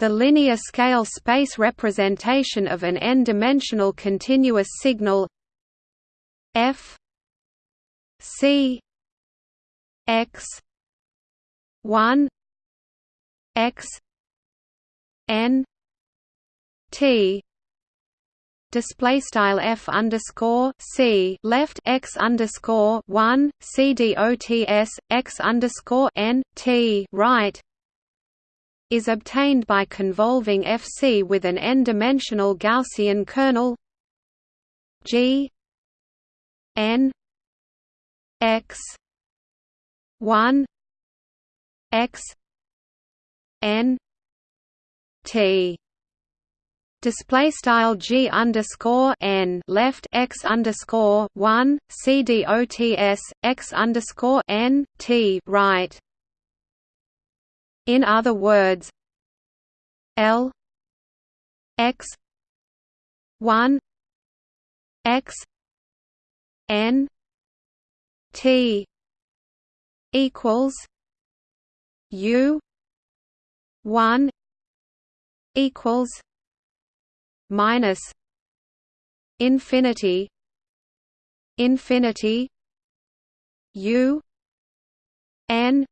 the linear scale space representation of an n-dimensional continuous signal f c x 1 x n t. Display style f underscore c. Left x underscore one c dots x underscore n t. Right is obtained by convolving fc with an n-dimensional Gaussian kernel g n x 1 x n t display style g underscore n left x underscore one c dots x underscore n t right. In other words, L x one x n t equals u one equals minus infinity infinity u n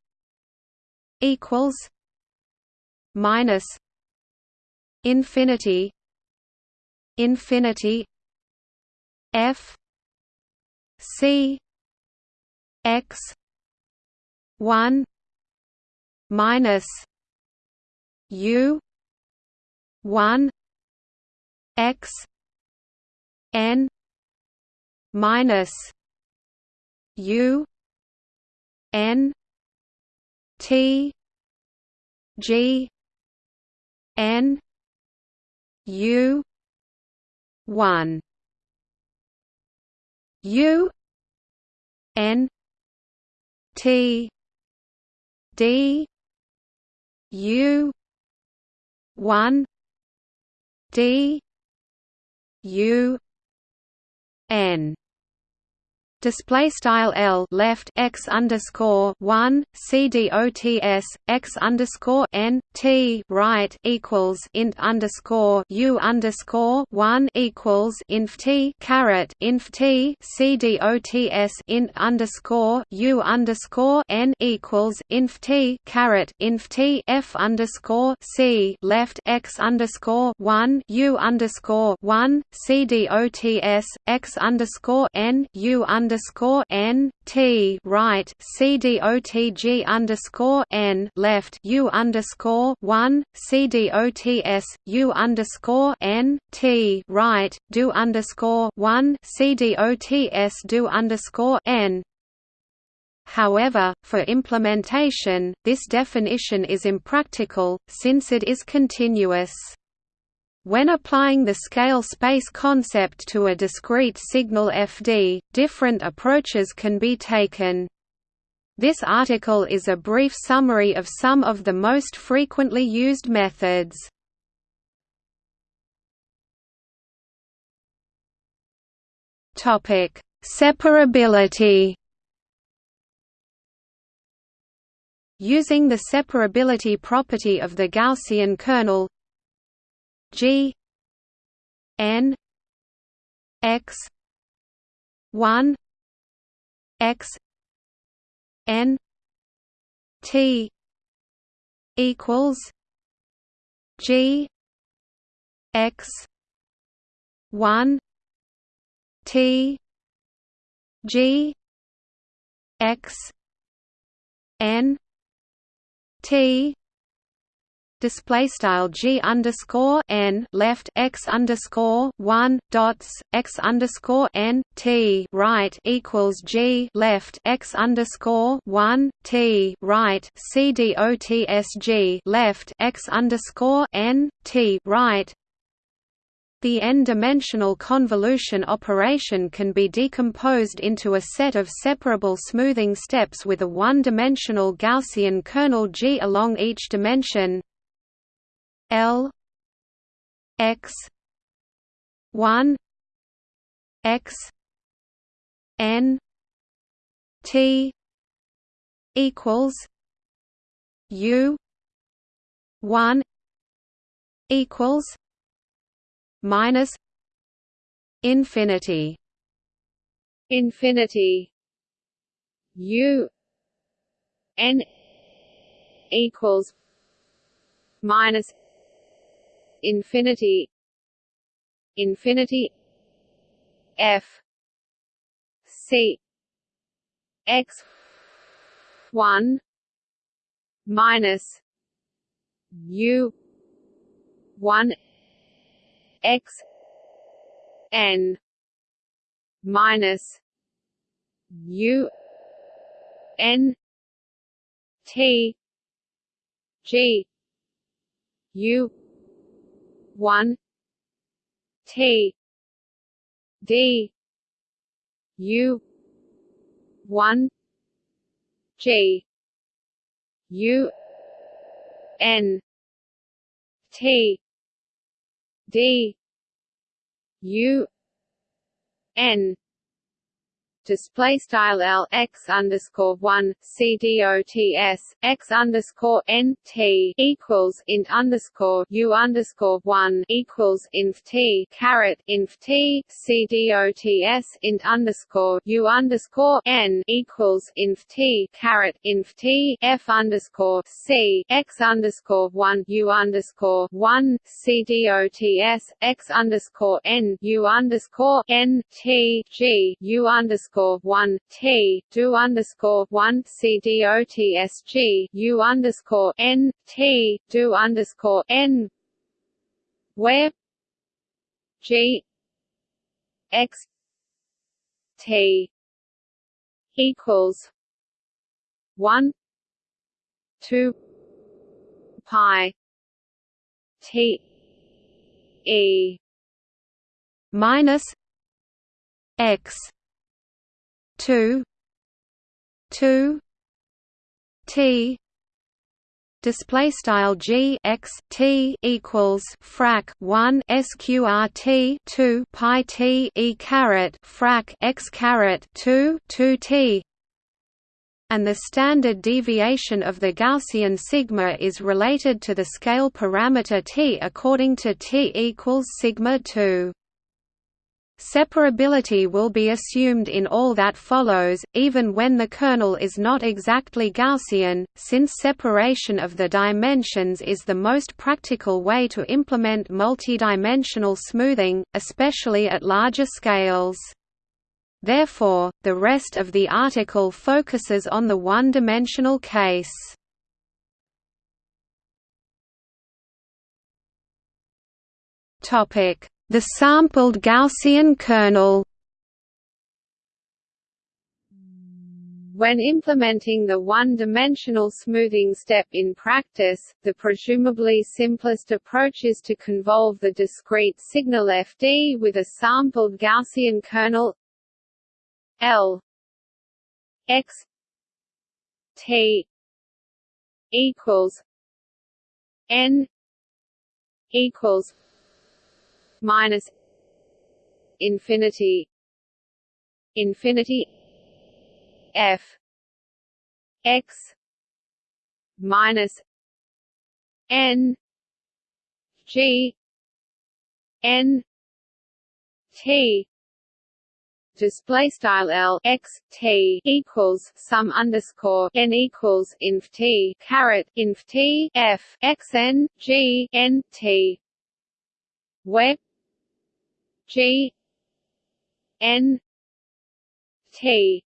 equals minus infinity infinity f c x 1 minus u 1 x n minus u n t g n u 1 u n t d u 1 d U N display style L left x underscore one C D O T S x underscore N T right equals int underscore U underscore one equals inf T caret inf T C D O T S int underscore U underscore N equals inf T caret inf T F underscore C left x underscore one U underscore one C D O T S x underscore N U underscore underscore N T right C D O T G underscore N left U underscore one C D O T S U underscore N T right do underscore one C D O T S do underscore N However, for implementation, this definition is impractical, since it is continuous. When applying the scale space concept to a discrete signal FD, different approaches can be taken. This article is a brief summary of some of the most frequently used methods. Topic: Separability. Using the separability property of the Gaussian kernel, G N X one X N T equals G X one T G X N T display style g underscore n left x underscore one dots x underscore n t right equals g left x underscore one t right c d o t s g left x underscore n t right. The n-dimensional convolution operation can be decomposed into a set of separable smoothing steps with a one-dimensional Gaussian kernel G along each dimension L X one X N T equals U one equals minus infinity. Infinity. U n equals minus infinity infinity f c x 1 minus u 1 x n minus u n t g u 1 t d u 1 g u. N. T d u. N display style L x underscore one C D O T S x underscore N T equals int underscore U underscore one equals inf T caret inf T C D O T S int underscore U underscore N equals inf T caret inf T F underscore C x underscore one U underscore one C D O T S x underscore N U underscore N T G U underscore underscore one T do underscore one C D O T S G U underscore N T do underscore N. Where G X T equals one two pi T E minus X two two T display style g x t equals frac 1 sqrt 2 pi t e caret frac x caret 2 2 t. And the standard deviation of the Gaussian sigma is related to the scale parameter t according to t equals sigma 2 Separability will be assumed in all that follows, even when the kernel is not exactly Gaussian, since separation of the dimensions is the most practical way to implement multidimensional smoothing, especially at larger scales. Therefore, the rest of the article focuses on the one-dimensional case. Topic the sampled Gaussian kernel. When implementing the one-dimensional smoothing step in practice, the presumably simplest approach is to convolve the discrete signal fd with a sampled Gaussian kernel L x t equals n equals minus infinity infinity f x minus n g n t. Display style L x T equals sum underscore n equals inf T caret inf T F x n G N T. Where G N T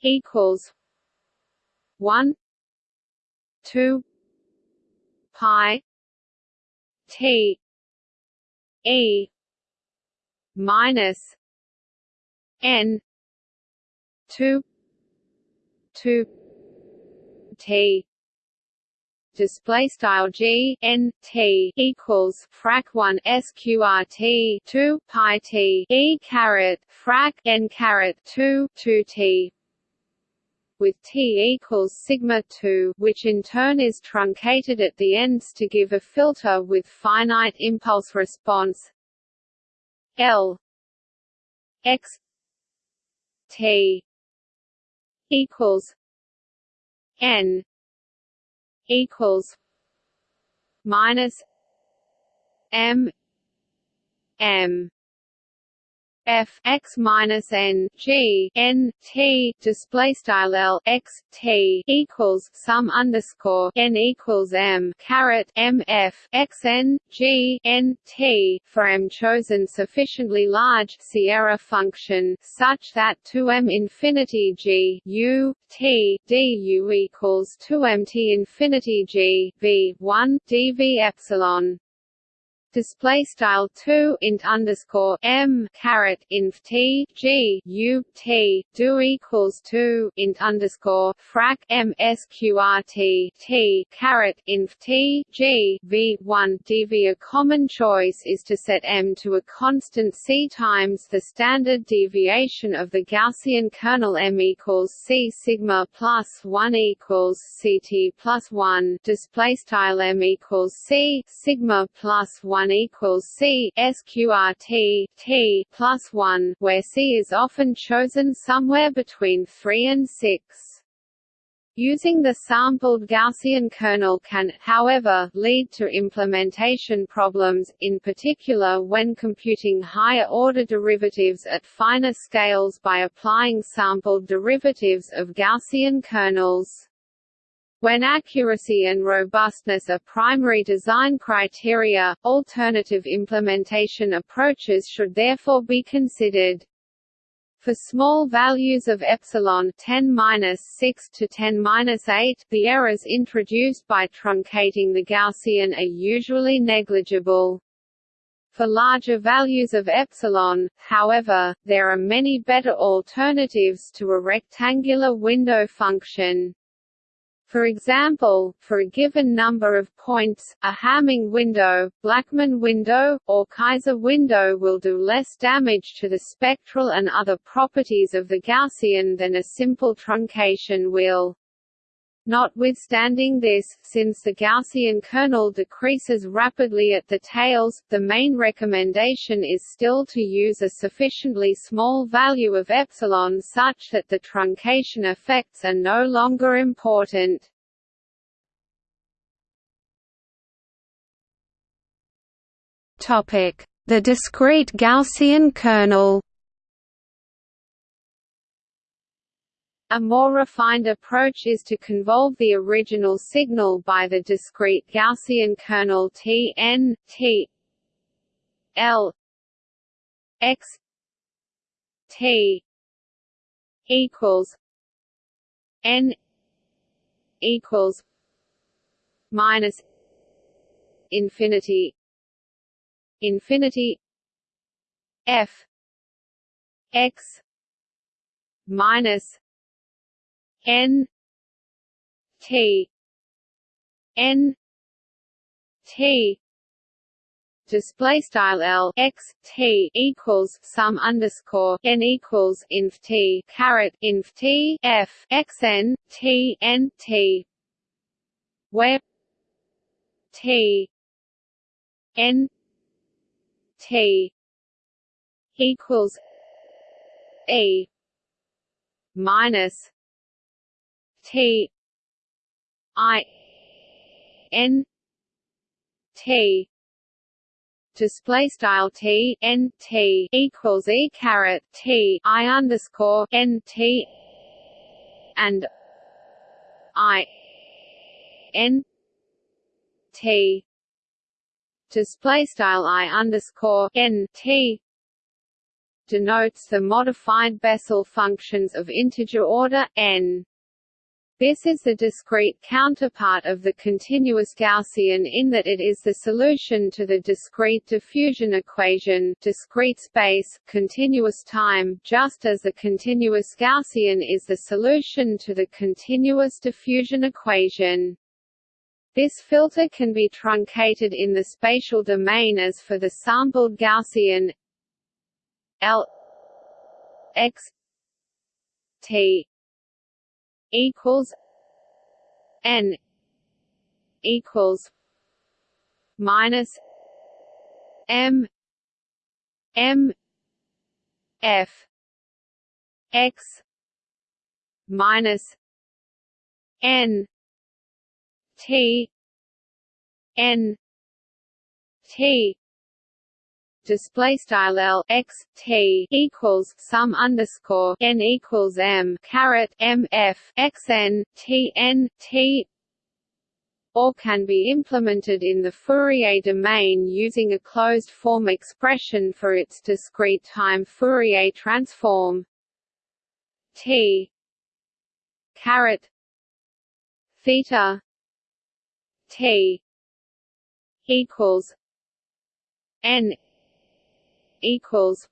equals one two pi T E minus N two two T display style g n t equals frac 1 sqrt 2 pi t e caret frac n caret 2 2 t. With t equals sigma 2 which in turn is truncated at the ends to give a filter with finite impulse response. L x t equals n equals minus M M f x minus n g n t display style l x t equals sum underscore n equals m caret m f x n g n t for m chosen sufficiently large Sierra function such that 2m infinity g u t d u equals 2m t infinity g v 1 dv epsilon display style 2 int underscore m caret inf t g u t do equals 2 int underscore frac m sqrt t caret inf t g v 1 dv a common choice is to set m to a constant c times the standard deviation of the Gaussian kernel m equals c sigma plus 1 equals ct plus 1 display style m equals c sigma plus 1 1 equals C sqrt t plus 1, where C is often chosen somewhere between 3 and 6. Using the sampled Gaussian kernel can, however, lead to implementation problems, in particular when computing higher-order derivatives at finer scales by applying sampled derivatives of Gaussian kernels. When accuracy and robustness are primary design criteria, alternative implementation approaches should therefore be considered. For small values of epsilon 10-6 to 10-8, the errors introduced by truncating the Gaussian are usually negligible. For larger values of epsilon, however, there are many better alternatives to a rectangular window function. For example, for a given number of points, a Hamming window, Blackman window, or Kaiser window will do less damage to the spectral and other properties of the Gaussian than a simple truncation will. Notwithstanding this, since the Gaussian kernel decreases rapidly at the tails, the main recommendation is still to use a sufficiently small value of epsilon such that the truncation effects are no longer important. The discrete Gaussian kernel A more refined approach is to convolve the original signal by the discrete Gaussian kernel T n T L x T equals n equals minus infinity infinity f x minus N T N T display style L x T equals sum underscore n equals inf T caret inf T F x N T N T. Where T N T equals E minus T I N T. Display style T N T equals E caret T I underscore N T and I N T. Display style I underscore N T denotes the modified Bessel functions of integer order n this is the discrete counterpart of the continuous Gaussian in that it is the solution to the discrete diffusion equation discrete space, continuous time just as the continuous Gaussian is the solution to the continuous diffusion equation. This filter can be truncated in the spatial domain as for the sampled Gaussian L x t equals n equals minus m m f x minus n t n t display style L X T equals sum underscore n equals M caret M F X N T N T or can be implemented in the Fourier domain using a closed-form expression for its discrete time Fourier transform T caret theta T equals N equals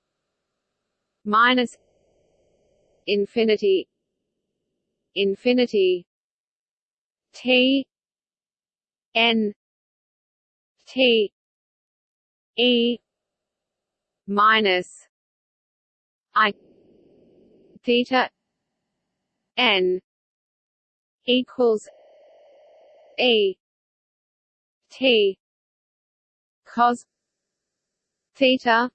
minus infinity infinity T N T E minus I theta N equals E T cos theta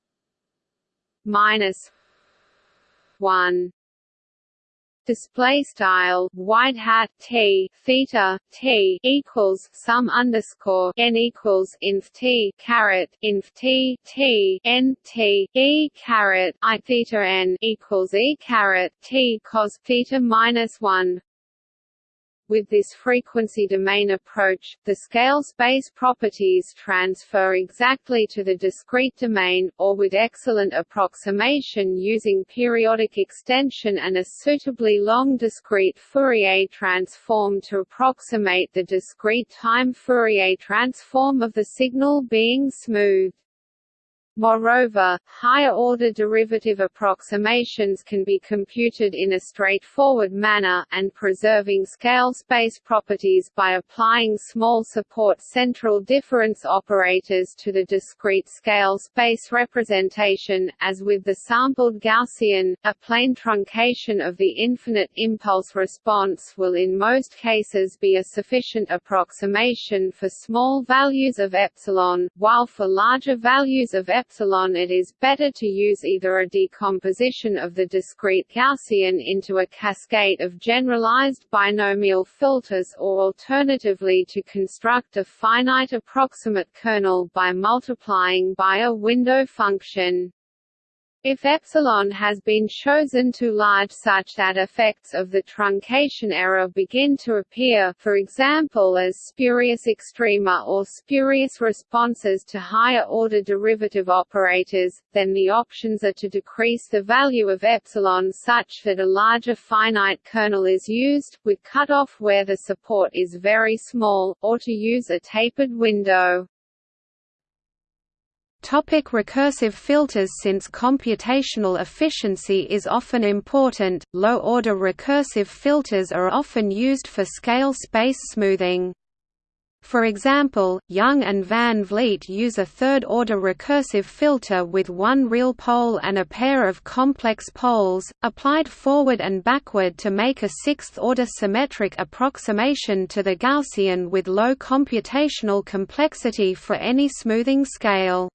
minus one. Display style white hat t theta t equals sum underscore n equals inf t caret inf t t n t e caret i theta n equals e caret t cos theta minus one with this frequency domain approach, the scale space properties transfer exactly to the discrete domain, or with excellent approximation using periodic extension and a suitably long discrete Fourier transform to approximate the discrete time Fourier transform of the signal being smoothed. Moreover, higher-order derivative approximations can be computed in a straightforward manner, and preserving scale space properties by applying small support central difference operators to the discrete scale space representation, as with the sampled Gaussian, a plane truncation of the infinite impulse response will in most cases be a sufficient approximation for small values of epsilon, while for larger values of epsilon epsilon it is better to use either a decomposition of the discrete Gaussian into a cascade of generalized binomial filters or alternatively to construct a finite approximate kernel by multiplying by a window function. If epsilon has been chosen too large such that effects of the truncation error begin to appear for example as spurious extrema or spurious responses to higher-order derivative operators, then the options are to decrease the value of epsilon such that a larger finite kernel is used, with cutoff where the support is very small, or to use a tapered window. Topic recursive filters Since computational efficiency is often important, low-order recursive filters are often used for scale space smoothing. For example, Young and Van Vliet use a third-order recursive filter with one real pole and a pair of complex poles, applied forward and backward to make a sixth-order symmetric approximation to the Gaussian with low computational complexity for any smoothing scale.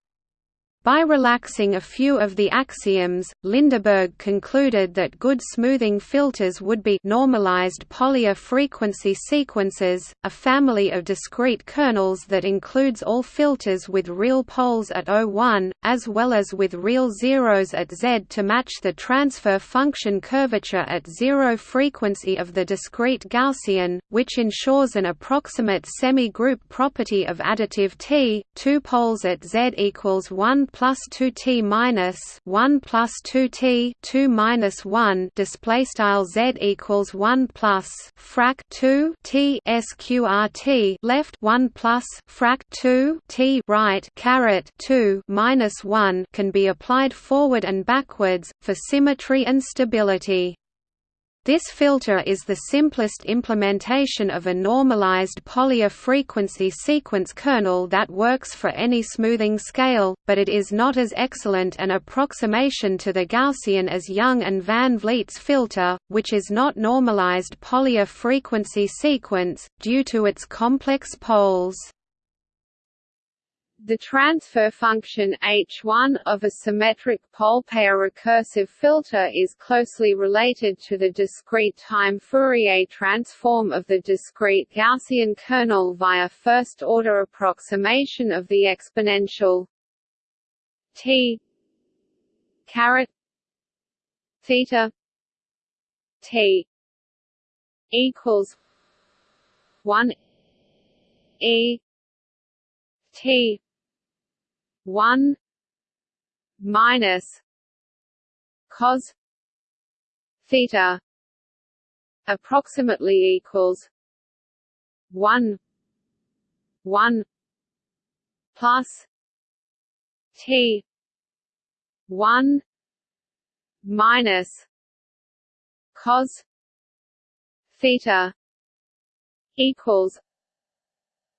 By relaxing a few of the axioms, Lindeberg concluded that good smoothing filters would be normalized Pólya frequency sequences, a family of discrete kernels that includes all filters with real poles at O1, as well as with real zeros at Z to match the transfer function curvature at zero frequency of the discrete Gaussian, which ensures an approximate semi-group property of additive T, two poles at Z equals 1 plus two T minus one plus two T two minus one display style Z equals one plus frac two T SQRT left one plus frac two T right caret two minus one can be applied forward and backwards, for symmetry and stability. This filter is the simplest implementation of a normalized Pólya frequency sequence kernel that works for any smoothing scale, but it is not as excellent an approximation to the Gaussian as Young and Van Vliet's filter, which is not normalized Pólya frequency sequence, due to its complex poles. The transfer function H1 of a symmetric pole pair recursive filter is closely related to the discrete time Fourier transform of the discrete Gaussian kernel via first-order approximation of the exponential T caret theta T equals one E T one minus cos theta approximately equals one one plus T one minus cos theta equals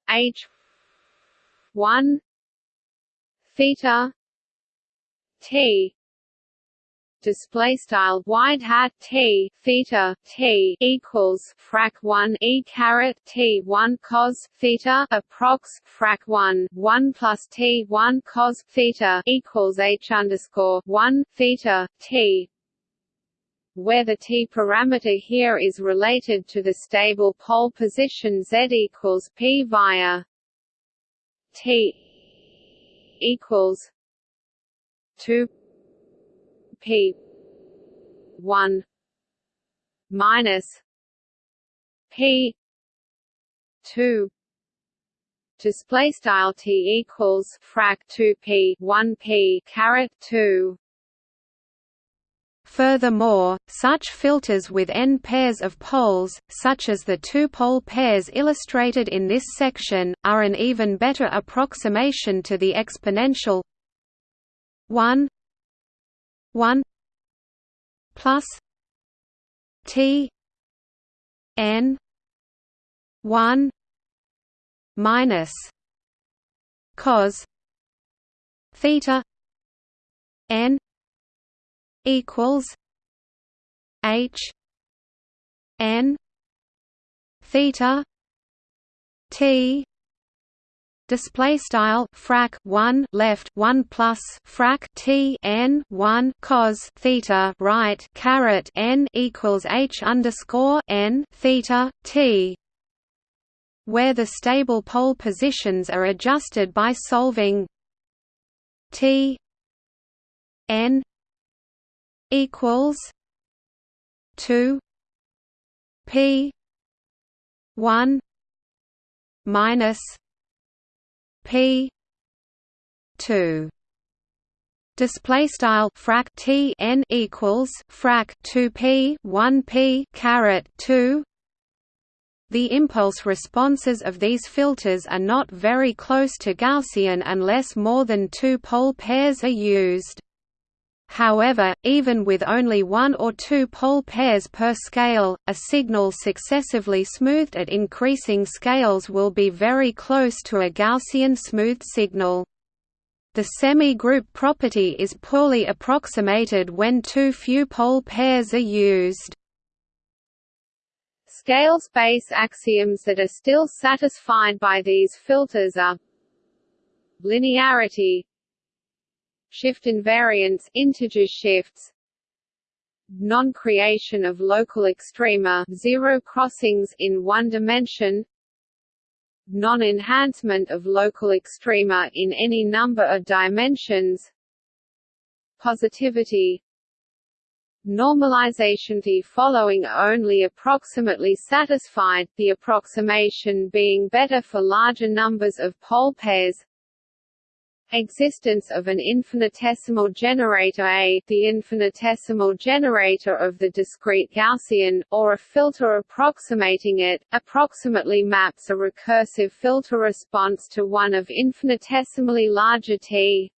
H one theta. T. Display style wide hat t. Theta. T equals frac 1 e caret t 1 cos theta approx frac 1 1 plus t 1 cos theta equals h underscore 1 theta t. Where the t parameter here is related to the stable pole position z equals p via t equals 2 p 1 minus p 2 display style t equals frac 2 p 1 p caret 2 Furthermore, such filters with n pairs of poles, such as the two-pole pairs illustrated in this section, are an even better approximation to the exponential 1 1 plus t n 1 minus cos theta n equals H N theta T display style frac 1 left 1 plus frac t n 1 cos theta right caret n equals h underscore n theta t where the stable pole positions are adjusted by solving t n equals two P one minus P two. Display style frac t n equals frac 2 p 1 p caret 2 the impulse responses of these filters are not very close to Gaussian unless more than two pole pairs are used However, even with only one or two pole pairs per scale, a signal successively smoothed at increasing scales will be very close to a Gaussian smooth signal. The semi-group property is poorly approximated when too few pole pairs are used. Scale space axioms that are still satisfied by these filters are linearity shift invariance integer shifts non-creation of local extrema zero crossings in one dimension non-enhancement of local extrema in any number of dimensions positivity normalization the following only approximately satisfied, the approximation being better for larger numbers of pole pairs Existence of an infinitesimal generator A the infinitesimal generator of the discrete Gaussian, or a filter approximating it, approximately maps a recursive filter response to one of infinitesimally larger T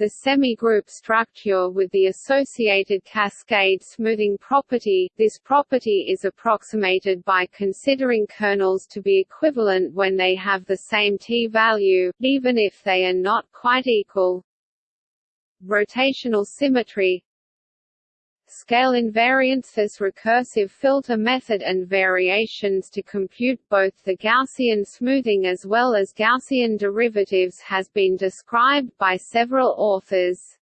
the semi-group structure with the associated cascade smoothing property. This property is approximated by considering kernels to be equivalent when they have the same t-value, even if they are not quite equal. Rotational symmetry scale invariance this recursive filter method and variations to compute both the Gaussian smoothing as well as Gaussian derivatives has been described by several authors.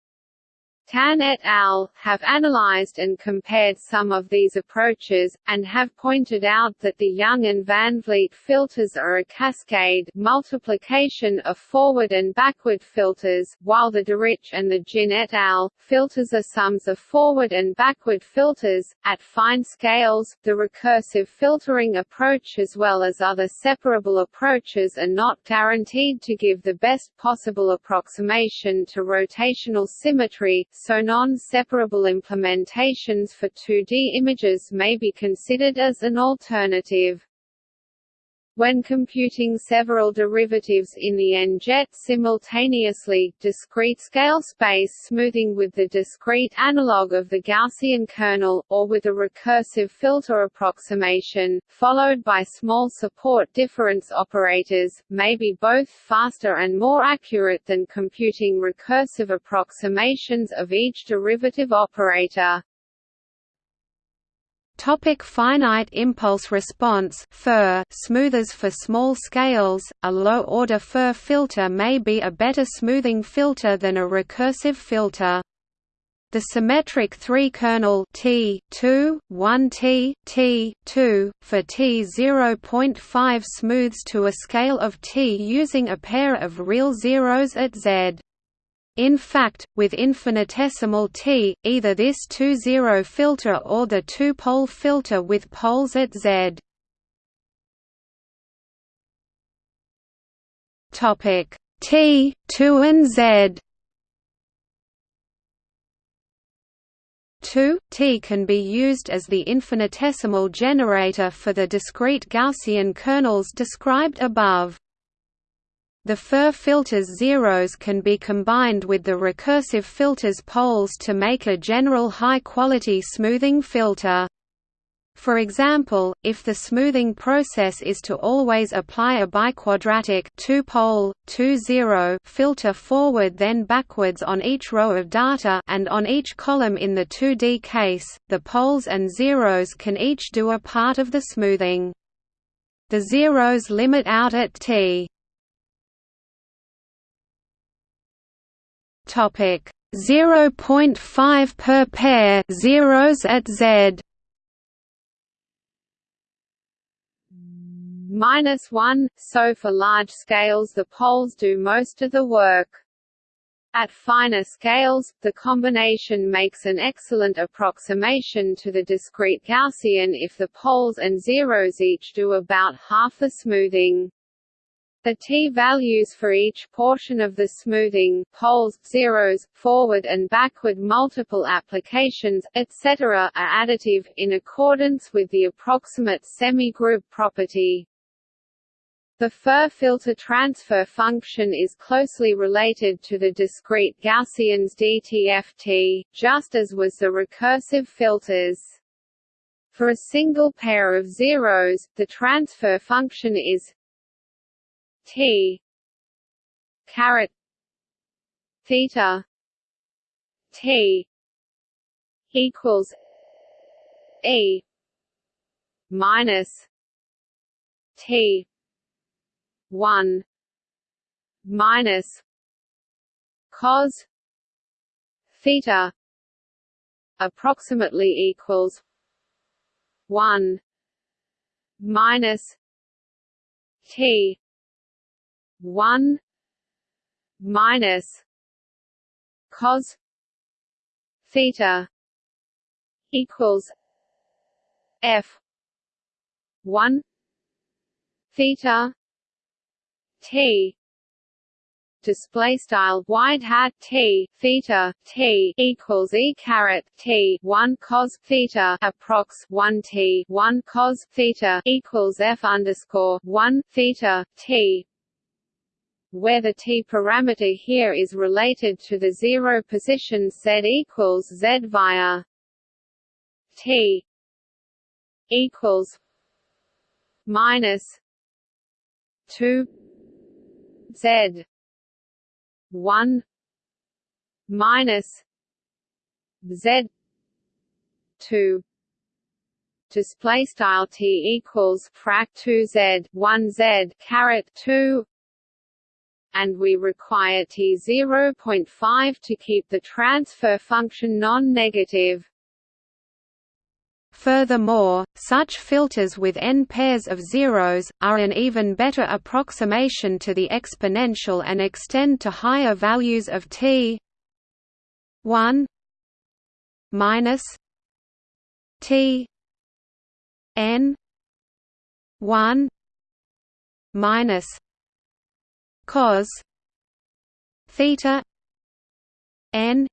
Tan et al. have analyzed and compared some of these approaches, and have pointed out that the Young and Van Vliet filters are a cascade multiplication of forward and backward filters, while the Deriche and the Jin et al. filters are sums of forward and backward filters. At fine scales, the recursive filtering approach as well as other separable approaches are not guaranteed to give the best possible approximation to rotational symmetry, so non-separable implementations for 2D images may be considered as an alternative. When computing several derivatives in the n-jet simultaneously, discrete scale space smoothing with the discrete analog of the Gaussian kernel, or with a recursive filter approximation, followed by small support difference operators, may be both faster and more accurate than computing recursive approximations of each derivative operator. Topic finite impulse response FIR smoothers for small scales, a low-order FIR filter may be a better smoothing filter than a recursive filter. The symmetric 3-kernel T 2, 1T, T 2, for T 0.5 smooths to a scale of T using a pair of real zeros at Z. In fact, with infinitesimal t, either this two-zero filter or the two-pole filter with poles at z. Topic T, 2 and Z 2, T can be used as the infinitesimal generator for the discrete Gaussian kernels described above. The FIR filter's zeros can be combined with the recursive filter's poles to make a general high-quality smoothing filter. For example, if the smoothing process is to always apply a biquadratic two-pole, two-zero filter forward then backwards on each row of data and on each column in the 2D case, the poles and zeros can each do a part of the smoothing. The zeros limit out at t. Topic 0.5 per pair zeros at Z minus 1, so for large scales the poles do most of the work. At finer scales, the combination makes an excellent approximation to the discrete Gaussian if the poles and zeros each do about half the smoothing. The t-values for each portion of the smoothing poles, zeros, forward and backward multiple applications, etc. are additive, in accordance with the approximate semi-group property. The FIR filter transfer function is closely related to the discrete Gaussians DTFT, just as was the recursive filters. For a single pair of zeros, the transfer function is T. Caret. Theta. T. Equals E. Minus T. One. Minus cos theta. Approximately equals one. Minus T one minus cos theta equals F one theta T display style wide hat t theta t equals e caret t 1 cos theta approx 1 t 1 cos theta equals f underscore 1 theta t where the t parameter here is related to the zero position z equals z via t equals minus 2 z 1 minus z 2 display style t equals frac 2 z 1 z caret 2 and we require T 0.5 to keep the transfer function non-negative. Furthermore, such filters with n pairs of zeros, are an even better approximation to the exponential and extend to higher values of t 1 minus t n 1 minus cos theta n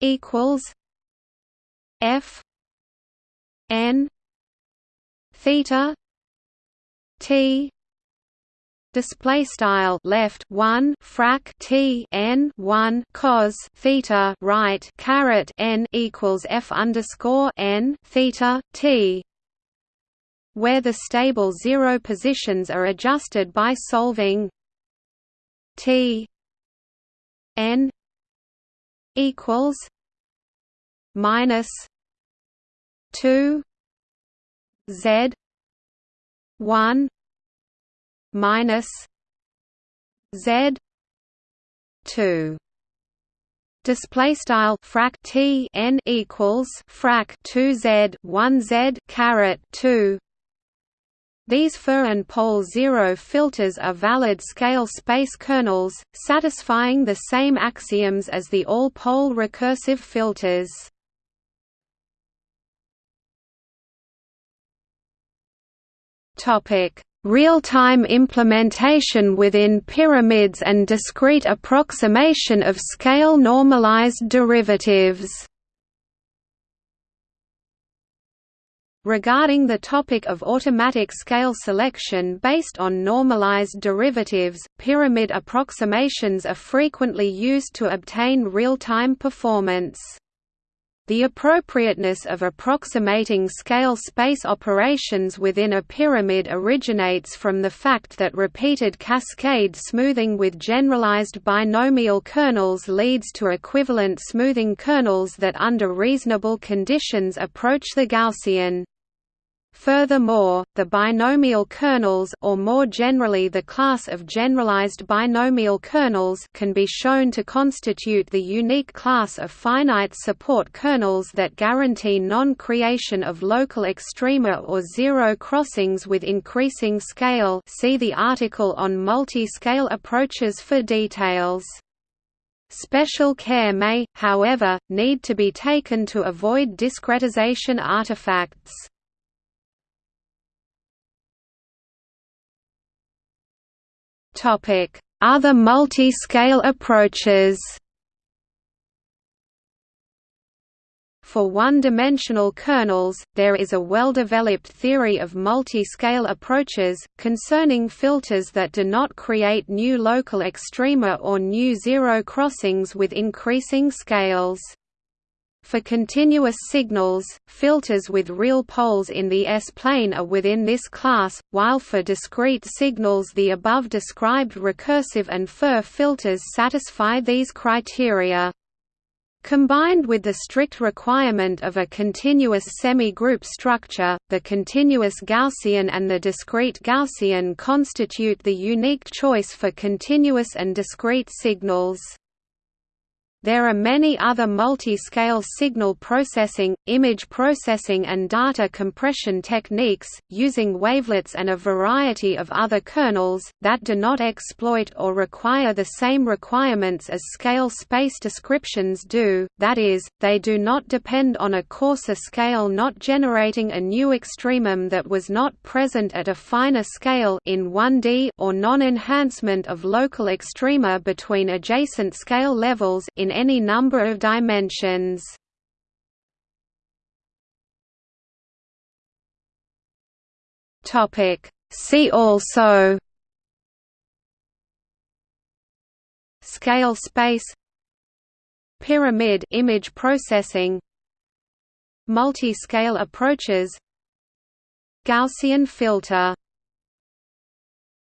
equals f n theta t display style left 1 frac t n 1 cos theta right caret n equals f underscore n theta t where the stable zero positions are adjusted by solving t n equals minus 2 z 1 minus z 2 display style frac t n equals frac 2 z 1 z caret 2 these FIR and pole zero filters are valid scale space kernels, satisfying the same axioms as the all-pole recursive filters. Real-time implementation within pyramids and discrete approximation of scale normalized derivatives Regarding the topic of automatic scale selection based on normalized derivatives, pyramid approximations are frequently used to obtain real-time performance. The appropriateness of approximating scale space operations within a pyramid originates from the fact that repeated cascade smoothing with generalized binomial kernels leads to equivalent smoothing kernels that under reasonable conditions approach the Gaussian. Furthermore, the binomial kernels or more generally the class of generalized binomial kernels can be shown to constitute the unique class of finite support kernels that guarantee non-creation of local extrema or zero crossings with increasing scale see the article on multi-scale approaches for details. Special care may, however, need to be taken to avoid discretization artifacts. Other multi-scale approaches For one-dimensional kernels, there is a well-developed theory of multi-scale approaches, concerning filters that do not create new local extrema or new zero crossings with increasing scales. For continuous signals, filters with real poles in the S-plane are within this class, while for discrete signals the above described recursive and FIR filters satisfy these criteria. Combined with the strict requirement of a continuous semi-group structure, the continuous Gaussian and the discrete Gaussian constitute the unique choice for continuous and discrete signals. There are many other multi-scale signal processing, image processing and data compression techniques, using wavelets and a variety of other kernels, that do not exploit or require the same requirements as scale space descriptions do, that is, they do not depend on a coarser scale not generating a new extremum that was not present at a finer scale in 1D or non-enhancement of local extrema between adjacent scale levels in any number of dimensions. Topic. See also. Scale space. Pyramid image processing. Multi-scale approaches. Gaussian filter